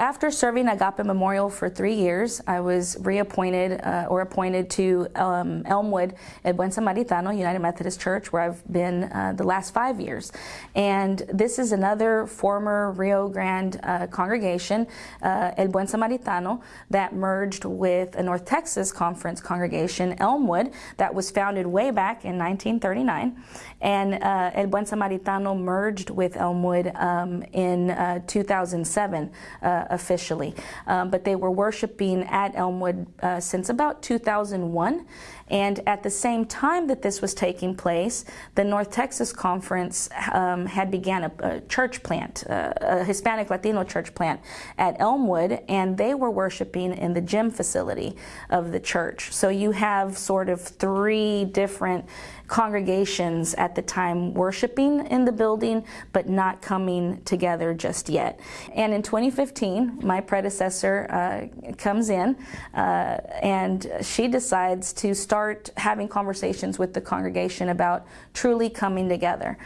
after serving Agape Memorial for three years, I was reappointed uh, or appointed to um, Elmwood at Buen Samaritano United Methodist Church, where I've been uh, the last five years. And this is another former Rio Grande uh, congregation, uh, El Buen Samaritano, that merged with a North Texas Conference congregation, Elmwood, that was founded way back in 1939. And uh, El Buen Samaritano merged with Elmwood um, in uh, 2007 uh, officially. Um, but they were worshiping at Elmwood uh, since about 2001. And at the same time that this was taking place, the North Texas Conference um, had began a, a church plant, uh, a Hispanic Latino church plant at Elmwood, and they were worshiping in the gym facility of the church. So you have sort of three different congregations at the time worshiping in the building, but not coming together just yet. And in 2015, my predecessor uh, comes in uh, and she decides to start having conversations with the congregation about truly coming together.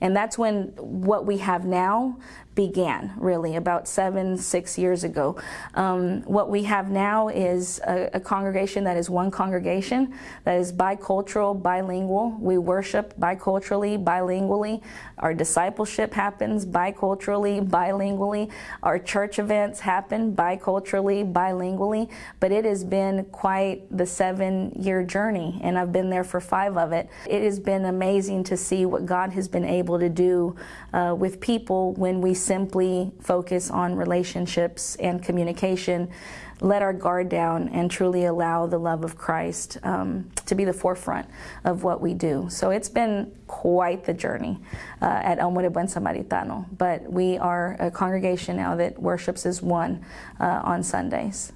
And that's when what we have now began, really, about seven, six years ago. Um, what we have now is a, a, congregation that is one congregation, that is bicultural, bilingual. We worship biculturally, bilingually. Our discipleship happens biculturally, bilingually. Our church events happen biculturally, bilingually. But it has been quite the seven year journey, and I've been there for five of it. It has been amazing to see what God has been able to do uh, with people when we simply focus on relationships and communication, let our guard down, and truly allow the love of Christ um, to be the forefront of what we do. So it's been quite the journey uh, at Elmwood de Buen Samaritano, but we are a congregation now that worships as one uh, on Sundays.